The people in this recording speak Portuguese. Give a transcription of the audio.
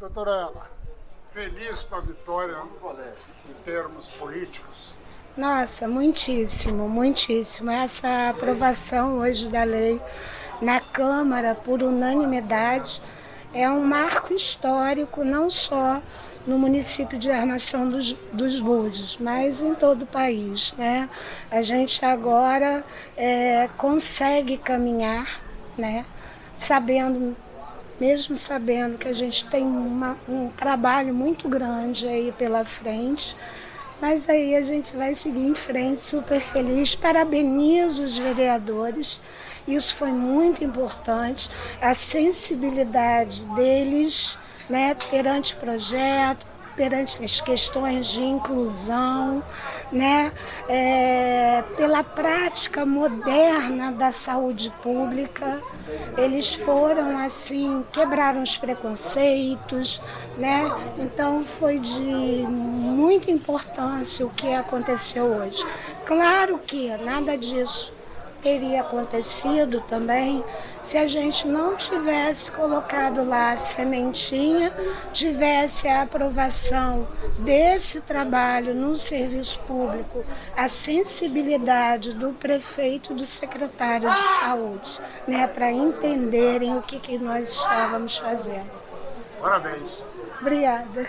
Doutora Ana, feliz com a vitória em termos políticos? Nossa, muitíssimo, muitíssimo. Essa aprovação hoje da lei na Câmara por unanimidade é um marco histórico, não só no município de Armação dos, dos Búzios, mas em todo o país. Né? A gente agora é, consegue caminhar, né? sabendo, mesmo sabendo que a gente tem uma, um trabalho muito grande aí pela frente, mas aí a gente vai seguir em frente, super feliz. Parabenizo os vereadores, isso foi muito importante, a sensibilidade deles né, perante o projeto, perante as questões de inclusão, né, é, pela prática moderna da saúde pública. Eles foram assim, quebraram os preconceitos, né? Então foi de muita importância o que aconteceu hoje. Claro que nada disso teria acontecido também se a gente não tivesse colocado lá a sementinha, tivesse a aprovação desse trabalho no serviço público, a sensibilidade do prefeito e do secretário de saúde, né, para entenderem o que, que nós estávamos fazendo. Parabéns. Obrigada.